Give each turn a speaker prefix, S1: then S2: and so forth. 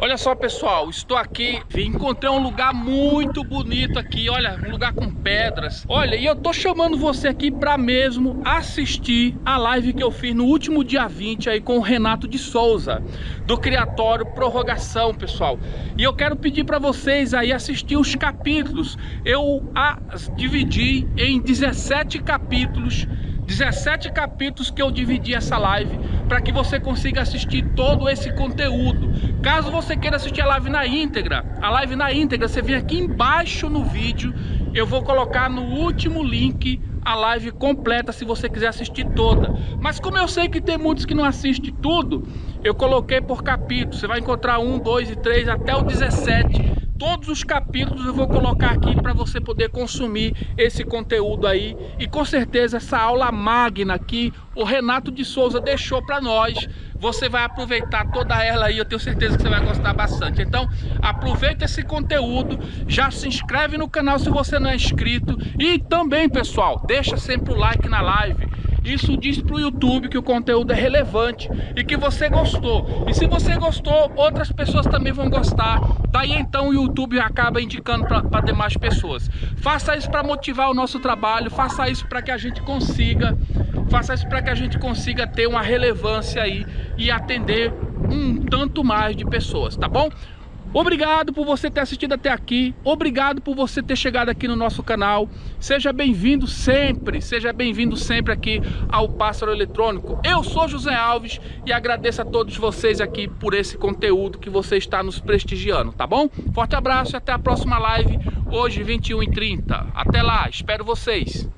S1: Olha só pessoal, estou aqui, encontrei um lugar muito bonito aqui, olha, um lugar com pedras. Olha, e eu tô chamando você aqui para mesmo assistir a live que eu fiz no último dia 20 aí com o Renato de Souza Do Criatório Prorrogação, pessoal. E eu quero pedir para vocês aí assistir os capítulos. Eu as dividi em 17 capítulos 17 capítulos que eu dividi essa live para que você consiga assistir todo esse conteúdo. Caso você queira assistir a live na íntegra, a live na íntegra, você vem aqui embaixo no vídeo, eu vou colocar no último link a live completa se você quiser assistir toda. Mas como eu sei que tem muitos que não assistem tudo, eu coloquei por capítulo. Você vai encontrar um, dois e três até o 17 Todos os capítulos eu vou colocar aqui para você poder consumir esse conteúdo aí. E com certeza essa aula magna aqui, o Renato de Souza deixou para nós. Você vai aproveitar toda ela aí, eu tenho certeza que você vai gostar bastante. Então, aproveita esse conteúdo, já se inscreve no canal se você não é inscrito. E também, pessoal, deixa sempre o like na live isso diz para o YouTube que o conteúdo é relevante e que você gostou. E se você gostou, outras pessoas também vão gostar. Daí então o YouTube acaba indicando para demais pessoas. Faça isso para motivar o nosso trabalho, faça isso para que a gente consiga, faça isso para que a gente consiga ter uma relevância aí e atender um tanto mais de pessoas, tá bom? Obrigado por você ter assistido até aqui, obrigado por você ter chegado aqui no nosso canal. Seja bem-vindo sempre, seja bem-vindo sempre aqui ao Pássaro Eletrônico. Eu sou José Alves e agradeço a todos vocês aqui por esse conteúdo que você está nos prestigiando, tá bom? Forte abraço e até a próxima live, hoje 21h30. Até lá, espero vocês.